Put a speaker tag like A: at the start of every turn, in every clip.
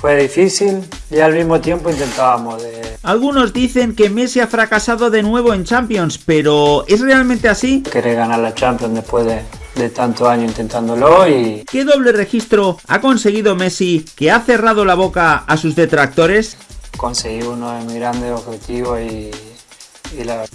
A: Fue difícil y al mismo tiempo intentábamos de...
B: Algunos dicen que Messi ha fracasado de nuevo en Champions, pero ¿es realmente así?
A: Querer ganar la Champions después de, de tantos años intentándolo y...
B: ¿Qué doble registro ha conseguido Messi que ha cerrado la boca a sus detractores?
A: Conseguir uno de mis grandes objetivos y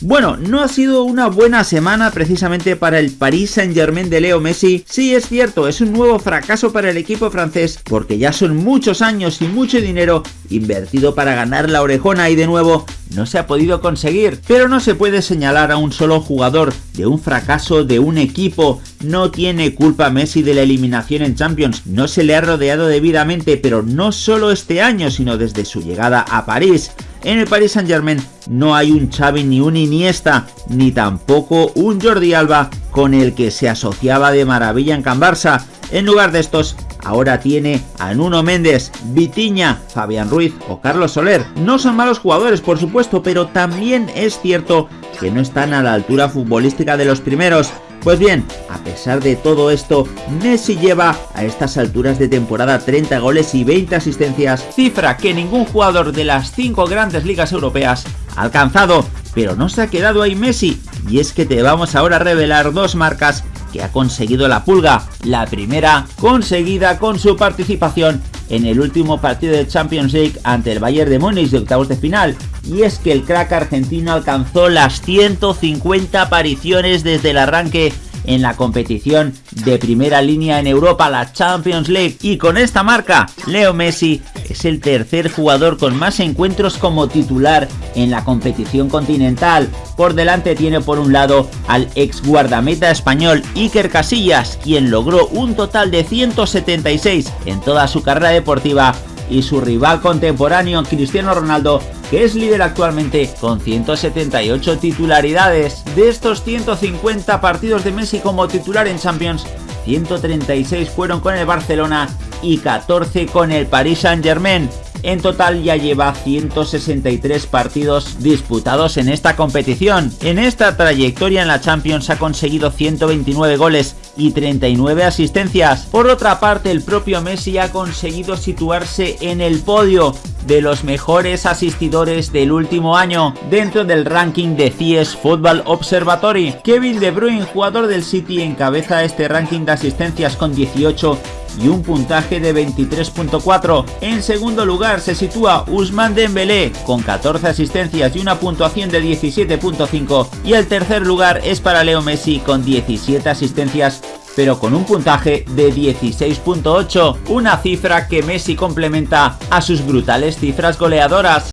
B: bueno, no ha sido una buena semana precisamente para el Paris Saint Germain de Leo Messi. Sí, es cierto, es un nuevo fracaso para el equipo francés porque ya son muchos años y mucho dinero invertido para ganar la orejona y de nuevo no se ha podido conseguir. Pero no se puede señalar a un solo jugador de un fracaso de un equipo. No tiene culpa Messi de la eliminación en Champions, no se le ha rodeado debidamente, pero no solo este año, sino desde su llegada a París. En el Paris Saint Germain no hay un Xavi ni un Iniesta, ni tampoco un Jordi Alba con el que se asociaba de maravilla en Can Barça. En lugar de estos, ahora tiene a Nuno Méndez, Vitiña, Fabián Ruiz o Carlos Soler. No son malos jugadores, por supuesto, pero también es cierto que no están a la altura futbolística de los primeros. Pues bien, a pesar de todo esto, Messi lleva a estas alturas de temporada 30 goles y 20 asistencias, cifra que ningún jugador de las 5 grandes ligas europeas ha alcanzado. Pero no se ha quedado ahí Messi, y es que te vamos ahora a revelar dos marcas que ha conseguido la pulga. La primera, conseguida con su participación en el último partido de Champions League ante el Bayern de Múnich de octavos de final, y es que el crack argentino alcanzó las 150 apariciones desde el arranque en la competición de primera línea en Europa, la Champions League. Y con esta marca, Leo Messi es el tercer jugador con más encuentros como titular en la competición continental. Por delante tiene por un lado al ex guardameta español Iker Casillas, quien logró un total de 176 en toda su carrera deportiva y su rival contemporáneo Cristiano Ronaldo que es líder actualmente con 178 titularidades. De estos 150 partidos de Messi como titular en Champions, 136 fueron con el Barcelona y 14 con el Paris Saint Germain. En total ya lleva 163 partidos disputados en esta competición. En esta trayectoria en la Champions ha conseguido 129 goles y 39 asistencias. Por otra parte, el propio Messi ha conseguido situarse en el podio de los mejores asistidores del último año dentro del ranking de CIES Football Observatory. Kevin De Bruyne, jugador del City, encabeza este ranking de asistencias con 18 y un puntaje de 23.4. En segundo lugar se sitúa Usman Dembélé con 14 asistencias y una puntuación de 17.5 y el tercer lugar es para Leo Messi con 17 asistencias pero con un puntaje de 16.8, una cifra que Messi complementa a sus brutales cifras goleadoras.